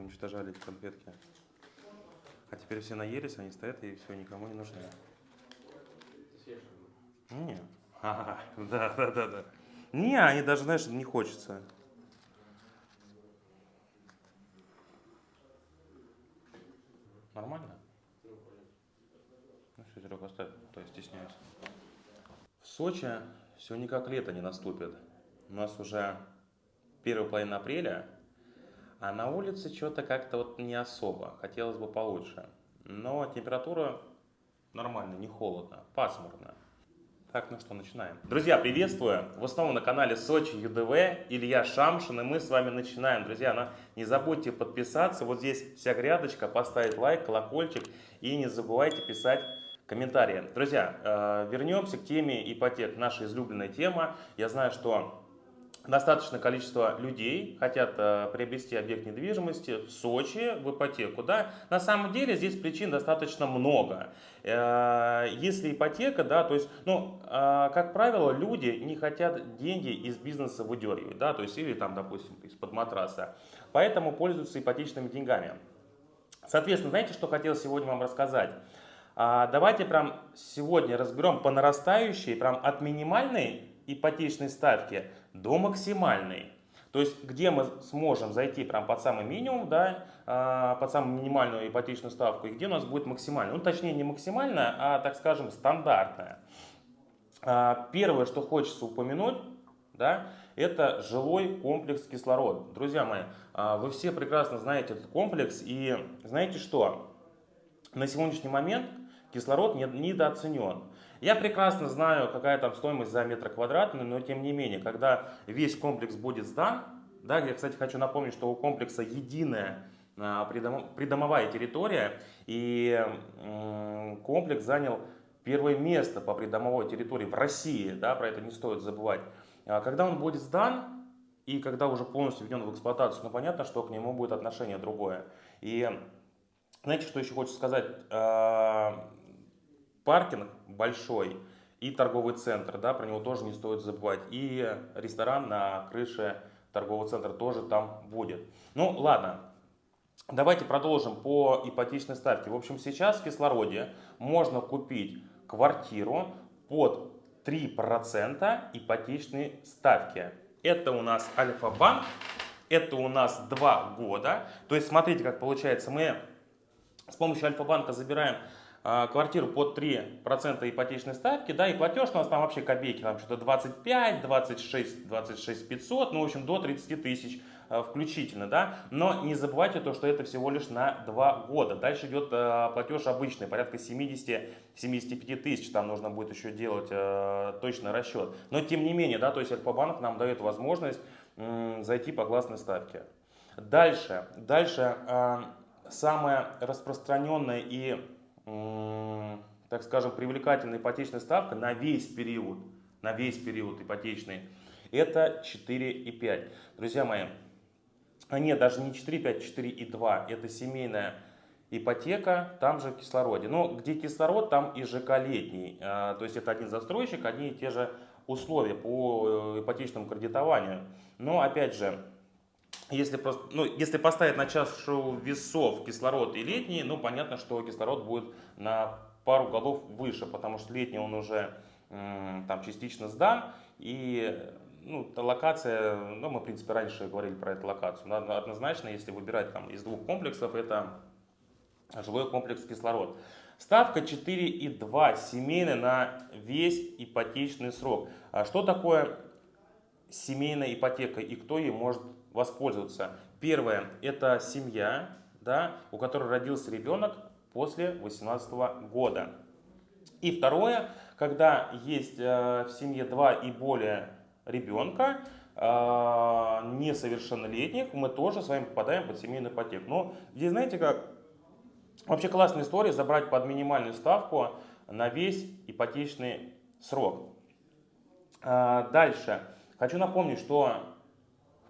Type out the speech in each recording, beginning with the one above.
уничтожали эти конфетки. А теперь все наелись, они стоят и все, никому не нужны. Не. Ага, да, да, да, да. Не, они даже, знаешь, не хочется. Нормально? Ну все, Серега, оставь, то я стесняюсь. В Сочи все никак лето не наступит. У нас уже первая половина апреля, а на улице что-то как-то вот не особо. Хотелось бы получше. Но температура нормальная, не холодно, пасмурно. Так, ну что, начинаем. Друзья, приветствую! Вы снова на канале Сочи ЮДВ, Илья Шамшин, и мы с вами начинаем. Друзья, ну, не забудьте подписаться, вот здесь вся грядочка, поставить лайк, колокольчик, и не забывайте писать комментарии. Друзья, э, вернемся к теме ипотек, наша излюбленная тема. Я знаю, что достаточное количество людей хотят э, приобрести объект недвижимости в Сочи в ипотеку. Да? На самом деле здесь причин достаточно много. Э, если ипотека, да, то есть, ну, э, как правило, люди не хотят деньги из бизнеса выдергивать, да, то есть, или там, допустим, из-под матраса. Поэтому пользуются ипотечными деньгами. Соответственно, знаете, что хотел сегодня вам рассказать? А, давайте прям сегодня разберем по нарастающей, прям от минимальной ипотечной ставки до максимальной. То есть, где мы сможем зайти прям под самый минимум, да, а, под самую минимальную ипотечную ставку, и где у нас будет максимальная. Ну, точнее, не максимальная, а, так скажем, стандартная. А, первое, что хочется упомянуть, да, это жилой комплекс кислород. Друзья мои, а, вы все прекрасно знаете этот комплекс, и знаете что? На сегодняшний момент кислород недооценен. Я прекрасно знаю, какая там стоимость за метр квадратный, но тем не менее, когда весь комплекс будет сдан, да, я, кстати, хочу напомнить, что у комплекса единая а, придомовая территория, и комплекс занял первое место по придомовой территории в России, да, про это не стоит забывать. А когда он будет сдан, и когда уже полностью введен в эксплуатацию, ну понятно, что к нему будет отношение другое. И знаете, что еще хочу сказать? Паркинг большой и торговый центр, да, про него тоже не стоит забывать. И ресторан на крыше торгового центра тоже там будет. Ну, ладно, давайте продолжим по ипотечной ставке. В общем, сейчас в кислороде можно купить квартиру под 3% ипотечной ставки. Это у нас Альфа-банк, это у нас 2 года. То есть, смотрите, как получается, мы с помощью Альфа-банка забираем квартиру под 3% ипотечной ставки, да, и платеж у нас там вообще копейки, там что-то 25, 26, 26 500, ну, в общем, до 30 тысяч а, включительно, да, но не забывайте то, что это всего лишь на 2 года. Дальше идет э, платеж обычный, порядка 70-75 тысяч, там нужно будет еще делать э, точный расчет. Но тем не менее, да, то есть Альфа-банк нам дает возможность э, зайти по классной ставке. Дальше, дальше самое распространенное и так скажем, привлекательная ипотечная ставка на весь период, на весь период ипотечный, это 4,5. Друзья мои, а нет, даже не 4,5, 4,2, это семейная ипотека, там же в кислороде. Но где кислород, там и ЖК летний. А, то есть это один застройщик, одни и те же условия по э, ипотечному кредитованию. Но опять же, если, просто, ну, если поставить на чашу весов кислород и летний, ну понятно, что кислород будет на пару голов выше, потому что летний он уже там частично сдан, и ну, локация, ну, мы, в принципе, раньше говорили про эту локацию, но однозначно, если выбирать там из двух комплексов, это жилой комплекс кислород. Ставка 4,2 семейная на весь ипотечный срок. А что такое семейная ипотека и кто ей может воспользоваться. Первое – это семья, да, у которой родился ребенок после 18 года. И второе, когда есть э, в семье два и более ребенка, э, несовершеннолетних, мы тоже с вами попадаем под семейную ипотеку. Но здесь, знаете как, вообще классная история забрать под минимальную ставку на весь ипотечный срок. Э, дальше. Хочу напомнить, что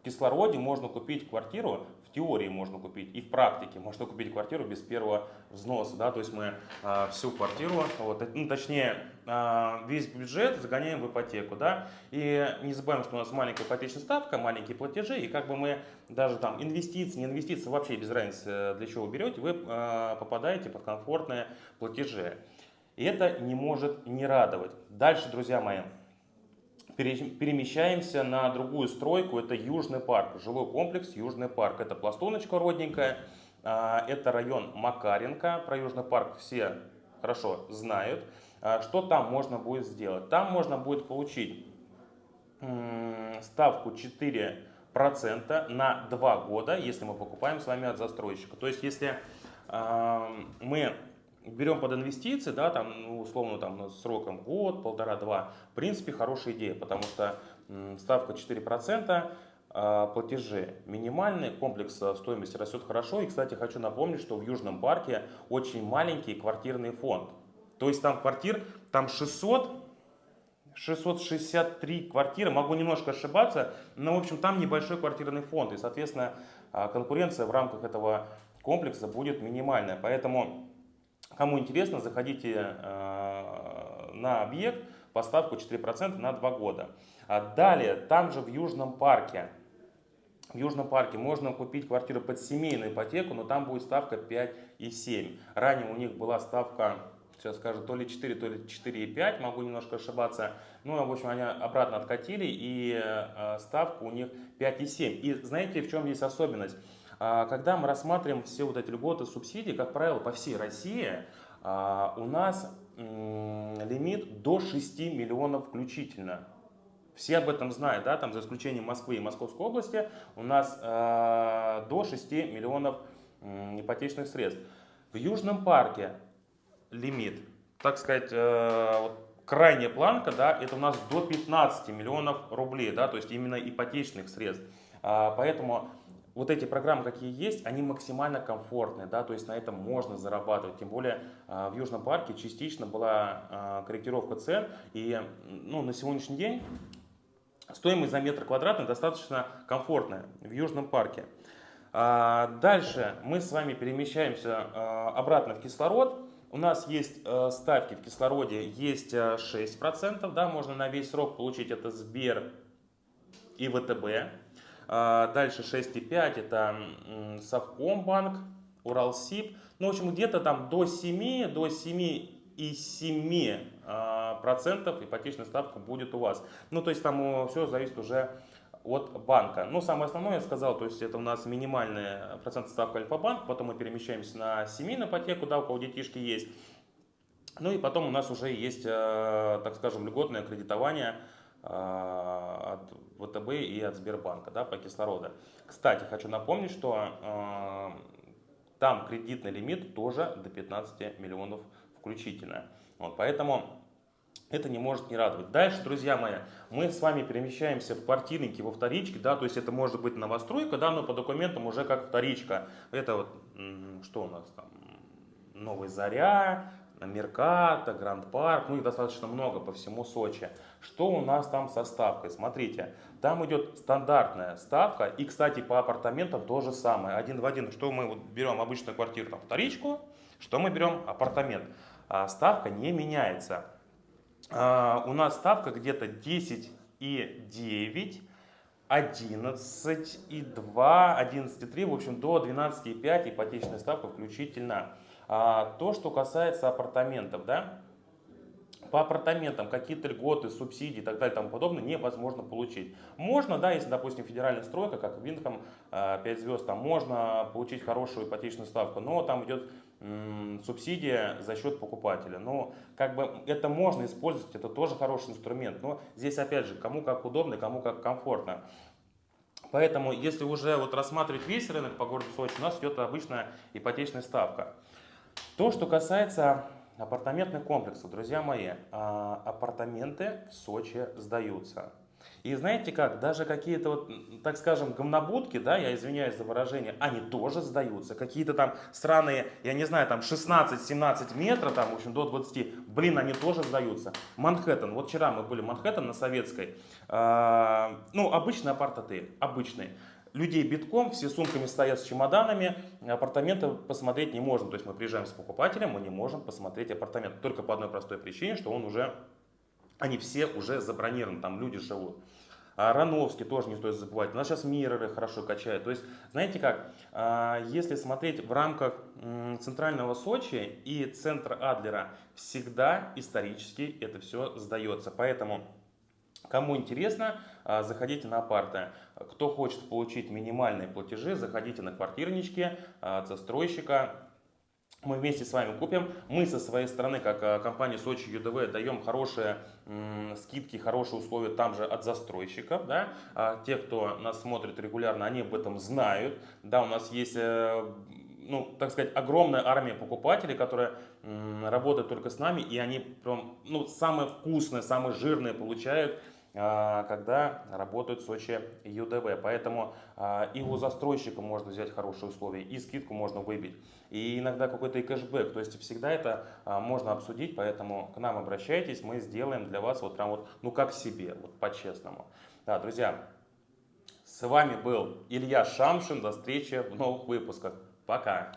в кислороде можно купить квартиру в теории можно купить и в практике можно купить квартиру без первого взноса, да, то есть мы а, всю квартиру, вот, ну, точнее, а, весь бюджет загоняем в ипотеку, да, и не забываем, что у нас маленькая ипотечная ставка, маленькие платежи, и как бы мы даже там инвестиции, не инвестиции, вообще без разницы, для чего вы берете, вы а, попадаете под комфортные платежи. И это не может не радовать. Дальше, друзья мои, перемещаемся на другую стройку, это Южный парк, жилой комплекс Южный парк. Это пластуночка родненькая, а, это район Макаренко, про Южный парк все хорошо знают. А, что там можно будет сделать? Там можно будет получить ставку 4% на 2 года, если мы покупаем с вами от застройщика. То есть, если мы берем под инвестиции, да, там, ну, условно, там, сроком год, полтора-два, в принципе, хорошая идея, потому что ставка 4%, а, платежи минимальные, комплекс а, стоимости растет хорошо. И, кстати, хочу напомнить, что в Южном парке очень маленький квартирный фонд. То есть там квартир, там 600, 663 квартиры, могу немножко ошибаться, но, в общем, там небольшой квартирный фонд. И, соответственно, а, конкуренция в рамках этого комплекса будет минимальная. Поэтому Кому интересно, заходите э, на объект, поставку 4% на 2 года. А далее, там же в Южном парке, в Южном парке можно купить квартиру под семейную ипотеку, но там будет ставка 5,7. Ранее у них была ставка, сейчас скажу, то ли 4, то ли 4,5, могу немножко ошибаться. Ну, в общем, они обратно откатили, и э, ставка у них 5,7. И знаете, в чем есть особенность? А, когда мы рассматриваем все вот эти льготы, субсидии, как правило, по всей России, а, у нас лимит до 6 миллионов включительно. Все об этом знают, да, там за исключением Москвы и Московской области у нас э, до 6 миллионов э, ипотечных средств. В Южном парке лимит, так сказать, э, вот крайняя планка, да, это у нас до 15 миллионов рублей, да, то есть именно ипотечных средств. Поэтому вот эти программы, какие есть, они максимально комфортные, да, то есть на этом можно зарабатывать. Тем более а, в Южном парке частично была а, корректировка цен, и ну, на сегодняшний день стоимость за метр квадратный достаточно комфортная в Южном парке. А, дальше мы с вами перемещаемся обратно в кислород. У нас есть ставки в кислороде, есть 6%, да, можно на весь срок получить это Сбер и ВТБ. А, дальше 6,5 это Совкомбанк, Уралсиб. Ну, в общем, где-то там до 7, до 7 и 7 а, процентов ипотечная ставка будет у вас. Ну, то есть там все зависит уже от банка. Но самое основное я сказал, то есть это у нас минимальная процентная ставка Альфа-банк, потом мы перемещаемся на семейную ипотеку, да, у кого детишки есть. Ну и потом у нас уже есть, э, так скажем, льготное кредитование от ВТБ и от Сбербанка да, по кислороду. Кстати, хочу напомнить, что э, там кредитный лимит тоже до 15 миллионов включительно. Вот, поэтому это не может не радовать. Дальше, друзья мои, мы с вами перемещаемся в квартирники, во вторички, да, то есть это может быть новостройка, да, но по документам уже как вторичка. Это вот, что у нас там, Новая Заря, Мерката, Гранд Парк, ну их достаточно много по всему Сочи. Что у нас там со ставкой? Смотрите, там идет стандартная ставка, и, кстати, по апартаментам то же самое, один в один. Что мы вот берем обычную квартиру, там, вторичку, что мы берем апартамент. А ставка не меняется. А, у нас ставка где-то 10 и 9, 11 и 2, 11 и 3, в общем, до 12 и 5 ипотечная ставка включительно. А, то, что касается апартаментов, да, по апартаментам какие-то льготы, субсидии и так далее и тому подобное невозможно получить. Можно, да, если, допустим, федеральная стройка, как Винком 5 а, звезд, там можно получить хорошую ипотечную ставку, но там идет субсидия за счет покупателя. Но как бы это можно использовать, это тоже хороший инструмент. Но здесь опять же, кому как удобно, кому как комфортно. Поэтому, если уже вот рассматривать весь рынок по городу Сочи, у нас идет обычная ипотечная ставка. То, что касается апартаментных комплексов, друзья мои, а, апартаменты в Сочи сдаются. И знаете как, даже какие-то вот, так скажем, говнобудки, да, я извиняюсь за выражение, они тоже сдаются. Какие-то там странные, я не знаю, там 16-17 метров, там, в общем, до 20, блин, они тоже сдаются. Манхэттен, вот вчера мы были в Манхэттен на Советской, э, ну, обычный апарт-отель, обычный. Людей битком, все сумками стоят с чемоданами, апартаменты посмотреть не можем. То есть мы приезжаем с покупателем, мы не можем посмотреть апартамент. Только по одной простой причине, что он уже, они все уже забронированы, там люди живут. А Рановский тоже не стоит забывать. У нас сейчас мирроры хорошо качают. То есть, знаете как, а, если смотреть в рамках центрального Сочи и центра Адлера, всегда исторически это все сдается. Поэтому Кому интересно, а, заходите на апарты. Кто хочет получить минимальные платежи, заходите на квартирнички от застройщика. Мы вместе с вами купим. Мы со своей стороны, как а, компания Сочи ЮДВ, даем хорошие скидки, хорошие условия там же от застройщиков. Да? А те, кто нас смотрит регулярно, они об этом знают. Да, у нас есть э, ну, так сказать, огромная армия покупателей, которые работают только с нами, и они прям, ну, самые вкусные, самые жирные получают а, когда работают в Сочи ЮДВ. Поэтому а, и у застройщика можно взять хорошие условия, и скидку можно выбить, и иногда какой-то и кэшбэк. То есть всегда это а, можно обсудить, поэтому к нам обращайтесь, мы сделаем для вас вот прям вот, ну как себе, вот по-честному. Да, друзья, с вами был Илья Шамшин, до встречи в новых выпусках. placar.